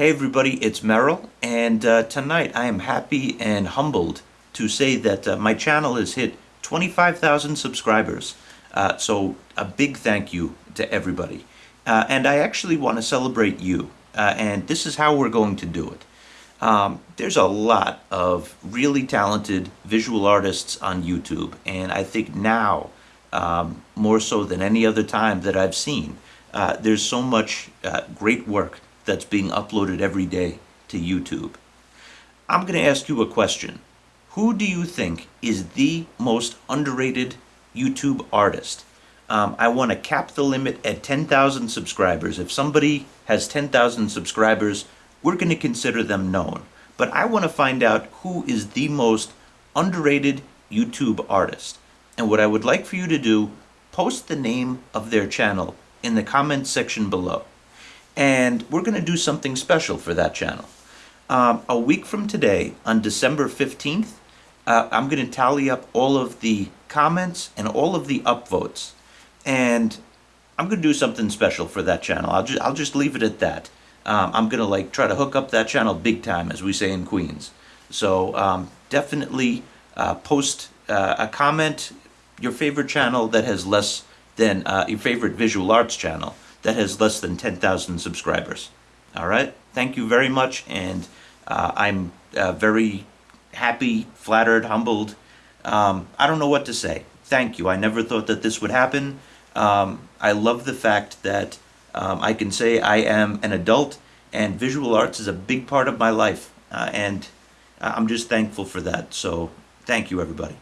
Hey everybody, it's Merrill, and uh, tonight I am happy and humbled to say that uh, my channel has hit 25,000 subscribers. Uh, so a big thank you to everybody. Uh, and I actually want to celebrate you, uh, and this is how we're going to do it. Um, there's a lot of really talented visual artists on YouTube, and I think now, um, more so than any other time that I've seen, uh, there's so much great work that's being uploaded every day to YouTube. I'm going to ask you a question. Who do you think is the most underrated YouTube artist? Um, I want to cap the limit at 10,000 subscribers. If somebody has 10,000 subscribers, we're going to consider them known. But I want to find out who is the most underrated YouTube artist. And what I would like for you to do, post the name of their channel in the comments section below and we're going to do something special for that channel. Um, a week from today, on December 15th, uh, I'm going to tally up all of the comments and all of the upvotes, and I'm going to do something special for that channel. I'll just, I'll just leave it at that. Um, I'm going to like try to hook up that channel big time, as we say in Queens. So um, definitely uh, post uh, a comment, your favorite channel that has less than uh, your favorite visual arts channel that has less than 10,000 subscribers. All right, thank you very much, and uh, I'm uh, very happy, flattered, humbled. Um, I don't know what to say. Thank you. I never thought that this would happen. Um, I love the fact that um, I can say I am an adult and visual arts is a big part of my life, uh, and I'm just thankful for that. So thank you, everybody.